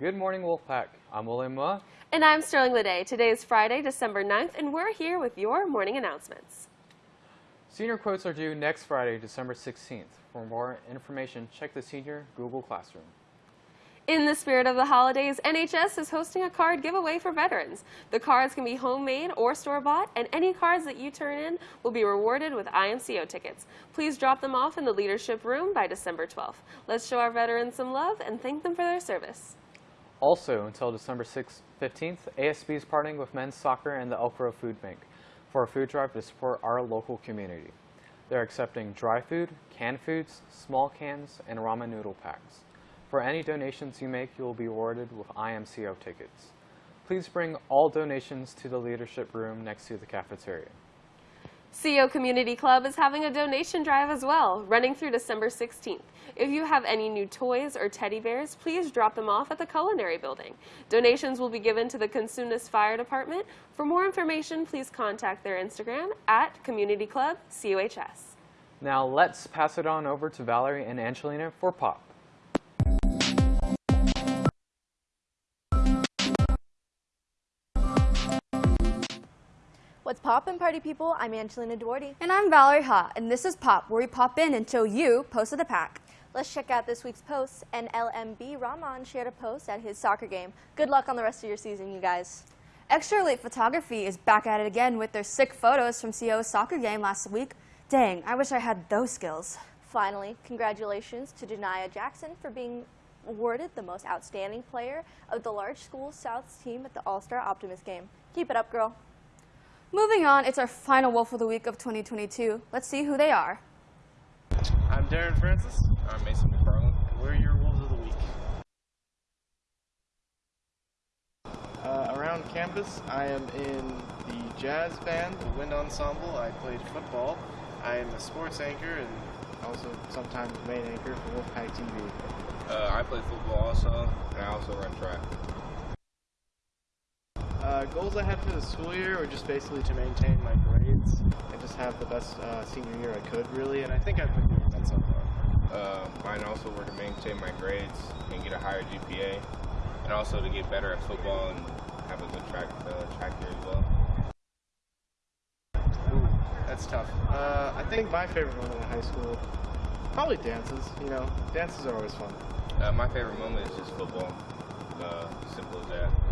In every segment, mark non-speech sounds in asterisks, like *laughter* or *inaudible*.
Good morning, Wolfpack. I'm William Mua. And I'm Sterling Lede. Today is Friday, December 9th, and we're here with your morning announcements. Senior quotes are due next Friday, December 16th. For more information, check the Senior Google Classroom. In the spirit of the holidays, NHS is hosting a card giveaway for veterans. The cards can be homemade or store-bought, and any cards that you turn in will be rewarded with IMCO tickets. Please drop them off in the leadership room by December 12th. Let's show our veterans some love and thank them for their service. Also, until December 6th, 15th, ASB is partnering with men's soccer and the Elk Grove Food Bank for a food drive to support our local community. They're accepting dry food, canned foods, small cans, and ramen noodle packs. For any donations you make, you will be awarded with IMCO tickets. Please bring all donations to the leadership room next to the cafeteria. CO Community Club is having a donation drive as well, running through December 16th. If you have any new toys or teddy bears, please drop them off at the Culinary Building. Donations will be given to the Cosumnes Fire Department. For more information, please contact their Instagram at Community Club COHS. Now let's pass it on over to Valerie and Angelina for POP. What's poppin', party people? I'm Angelina Duarte. And I'm Valerie Ha, and this is Pop, where we pop in and show you Post of the Pack. Let's check out this week's post. LMB Rahman shared a post at his soccer game. Good luck on the rest of your season, you guys. Extra Elite Photography is back at it again with their sick photos from CO's soccer game last week. Dang, I wish I had those skills. Finally, congratulations to Janaya Jackson for being awarded the most outstanding player of the large school South's team at the All-Star Optimist game. Keep it up, girl. Moving on, it's our final Wolf of the Week of 2022. Let's see who they are. I'm Darren Francis. I'm Mason McFarland. And we're your Wolves of the Week. Uh, around campus, I am in the jazz band, the wind ensemble. I played football. I am a sports anchor and also sometimes main anchor for Wolfpack TV. Uh, I play football also, and I also run track. Uh, goals I had for the school year were just basically to maintain my grades and just have the best uh, senior year I could, really, and I think I've been doing that so far. Uh, mine also were to maintain my grades and get a higher GPA, and also to get better at football and have a good track uh, track year as well. Ooh, that's tough. Uh, I think my favorite moment in high school, probably dances. You know, dances are always fun. Uh, my favorite moment is just football. Uh, simple as that.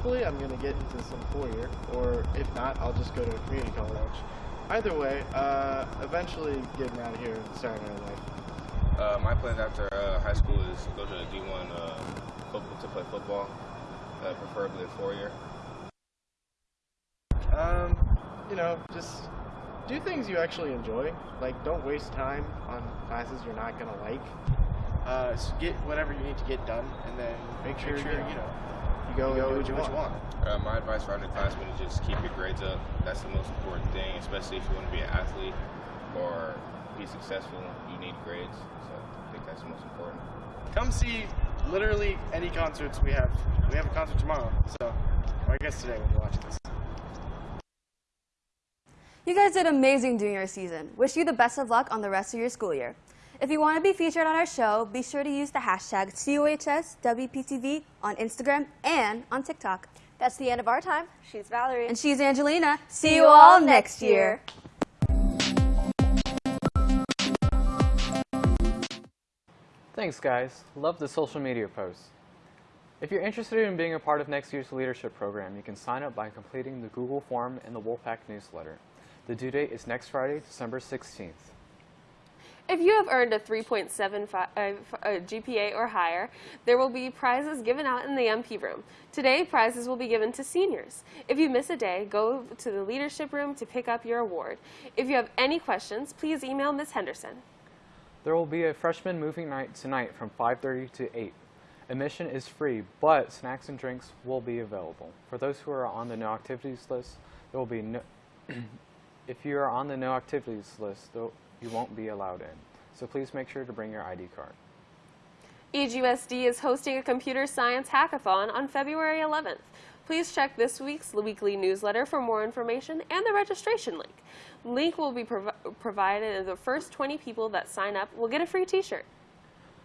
Hopefully I'm going to get into some four-year, or if not, I'll just go to a community college. Either way, uh, eventually getting out of here and starting my life. Uh, my plans after uh, high school is to go to the D1 uh, football, to play football, uh, preferably a four-year. Um, you know, just do things you actually enjoy. Like, don't waste time on classes you're not going to like. Uh, get whatever you need to get done, and then make sure, make sure you know you go, you go and do what you want. Uh, my advice for underclassmen is just keep your grades up. That's the most important thing, especially if you want to be an athlete or be successful. You need grades, so I think that's the most important. Come see literally any concerts we have. We have a concert tomorrow, so I guess today when you're watching this. You guys did amazing during your season. Wish you the best of luck on the rest of your school year. If you want to be featured on our show, be sure to use the hashtag COHSWPTV on Instagram and on TikTok. That's the end of our time. She's Valerie. And she's Angelina. See you all next year. Thanks, guys. Love the social media posts. If you're interested in being a part of next year's leadership program, you can sign up by completing the Google form in the Wolfpack newsletter. The due date is next Friday, December 16th. If you have earned a 3.75 uh, GPA or higher, there will be prizes given out in the MP room. Today, prizes will be given to seniors. If you miss a day, go to the leadership room to pick up your award. If you have any questions, please email Ms. Henderson. There will be a freshman movie night tonight from 5.30 to 8. Admission is free, but snacks and drinks will be available. For those who are on the no activities list, there will be no *clears throat* if you are on the no activities list, you won't be allowed in. So please make sure to bring your ID card. EGUSD is hosting a computer science hackathon on February 11th. Please check this week's weekly newsletter for more information and the registration link. Link will be prov provided and the first 20 people that sign up will get a free t-shirt.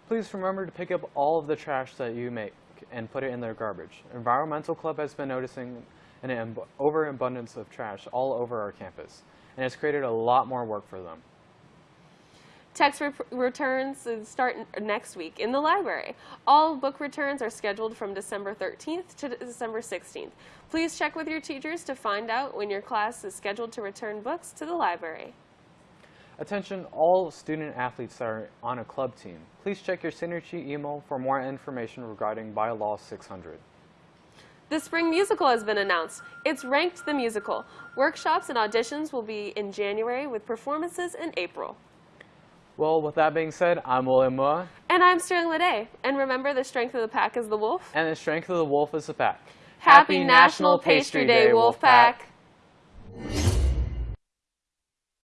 Please remember to pick up all of the trash that you make and put it in their garbage. Environmental Club has been noticing an overabundance of trash all over our campus, and it's created a lot more work for them. Text re- returns start next week in the library. All book returns are scheduled from December 13th to December 16th. Please check with your teachers to find out when your class is scheduled to return books to the library. Attention all student athletes that are on a club team. Please check your Synergy email for more information regarding Bylaw 600. The spring musical has been announced. It's Ranked the Musical. Workshops and auditions will be in January with performances in April. Well, with that being said, I'm William And I'm Sterling Lede. And remember, the strength of the pack is the wolf. and the strength of the wolf is the pack. Happy National Pastry Day, Wolfpack!